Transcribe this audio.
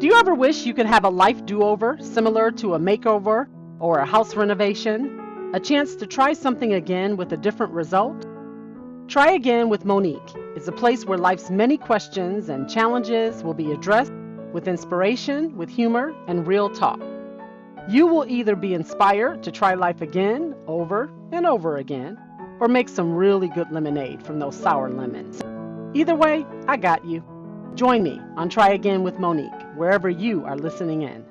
Do you ever wish you could have a life do over similar to a makeover or a house renovation? A chance to try something again with a different result? Try Again with Monique is a place where life's many questions and challenges will be addressed with inspiration, with humor, and real talk. You will either be inspired to try life again, over and over again, or make some really good lemonade from those sour lemons. Either way, I got you. Join me on Try Again with Monique, wherever you are listening in.